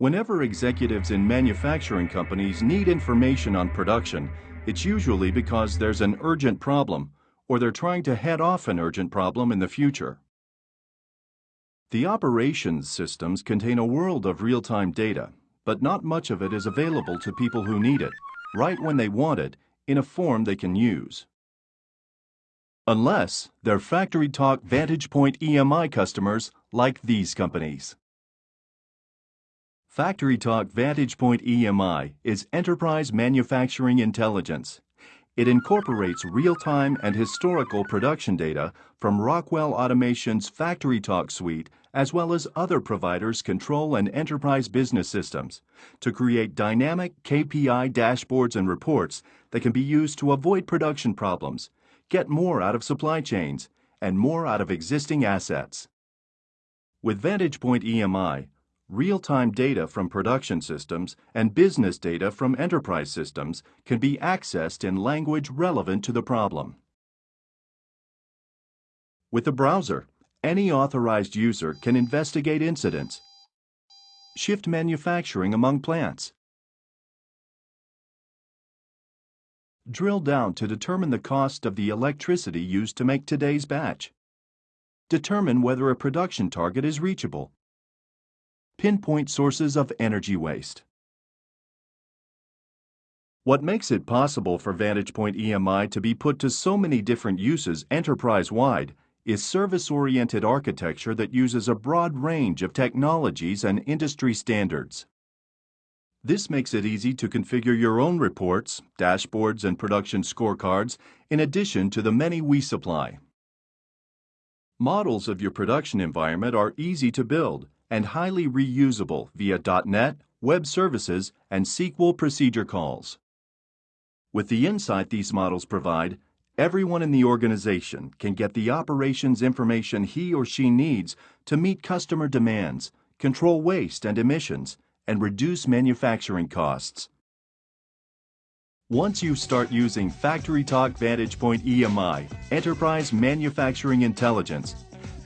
Whenever executives in manufacturing companies need information on production, it's usually because there's an urgent problem or they're trying to head off an urgent problem in the future. The operations systems contain a world of real-time data, but not much of it is available to people who need it, right when they want it, in a form they can use. Unless they're Factory FactoryTalk VantagePoint EMI customers like these companies. FactoryTalk VantagePoint EMI is enterprise manufacturing intelligence. It incorporates real-time and historical production data from Rockwell Automation's FactoryTalk suite as well as other providers' control and enterprise business systems to create dynamic KPI dashboards and reports that can be used to avoid production problems, get more out of supply chains, and more out of existing assets. With VantagePoint EMI, real-time data from production systems and business data from enterprise systems can be accessed in language relevant to the problem. With the browser, any authorized user can investigate incidents, shift manufacturing among plants, drill down to determine the cost of the electricity used to make today's batch, determine whether a production target is reachable, pinpoint sources of energy waste. What makes it possible for VantagePoint EMI to be put to so many different uses enterprise-wide is service-oriented architecture that uses a broad range of technologies and industry standards. This makes it easy to configure your own reports, dashboards, and production scorecards in addition to the many we supply. Models of your production environment are easy to build and highly reusable via .NET, web services, and SQL procedure calls. With the insight these models provide, everyone in the organization can get the operations information he or she needs to meet customer demands, control waste and emissions, and reduce manufacturing costs. Once you start using FactoryTalk VantagePoint EMI, Enterprise Manufacturing Intelligence,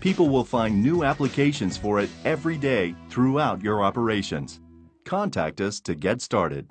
people will find new applications for it every day throughout your operations. Contact us to get started.